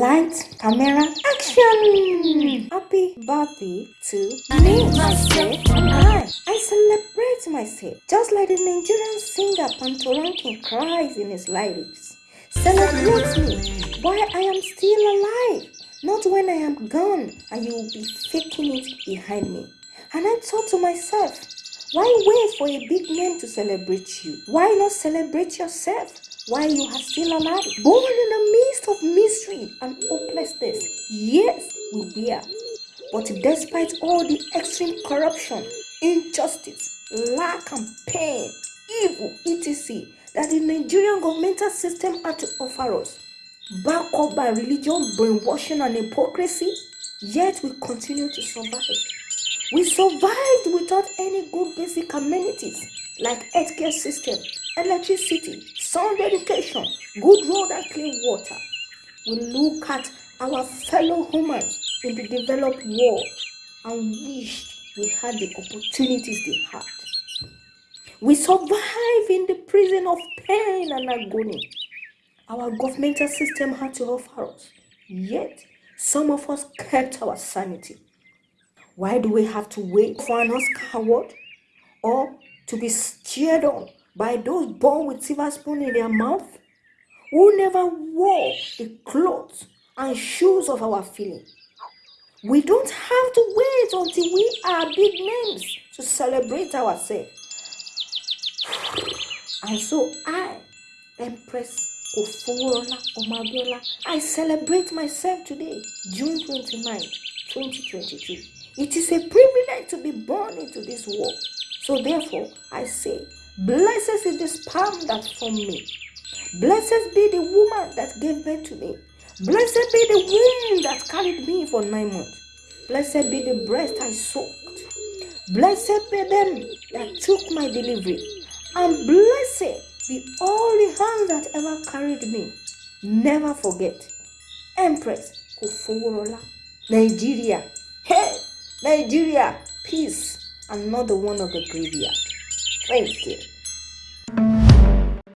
Light, camera, action! Happy birthday to me, myself, and I. I celebrate myself, just like the Nigerian singer Patoranking cries in his lyrics. Celebrate me while I am still alive, not when I am gone and you will be faking it behind me. And I thought to myself, why wait for a big name to celebrate you? Why not celebrate yourself? While you are still alive, born in the midst of misery and hopelessness. Yes, we were. But despite all the extreme corruption, injustice, lack and pain, evil, etc., that the Nigerian governmental system had to offer us, backed up by religion, brainwashing, and hypocrisy, yet we continue to survive. We survived without any good basic amenities like healthcare system, electricity, sound education, good road and clean water. We look at our fellow humans in the developed world and wish we had the opportunities they had. We survive in the prison of pain and agony. Our governmental system had to offer us, yet some of us kept our sanity. Why do we have to wait for an Oscar award or to be cheered on by those born with silver spoon in their mouth who never wore the clothes and shoes of our feeling. We don't have to wait until we are big names to celebrate ourselves. And so I, Empress Oforola Omabiola, I celebrate myself today, June 29, 2022. It is a privilege to be born into this world. So therefore, I say, Blessed is the sperm that formed me. Blessed be the woman that gave birth to me. Blessed be the womb that carried me for nine months. Blessed be the breast I sucked. Blessed be them that took my delivery. And blessed be all the hands that ever carried me. Never forget. Empress Kuforola, Nigeria. Hey, Nigeria, peace and not the one of the graveyard. Thank you.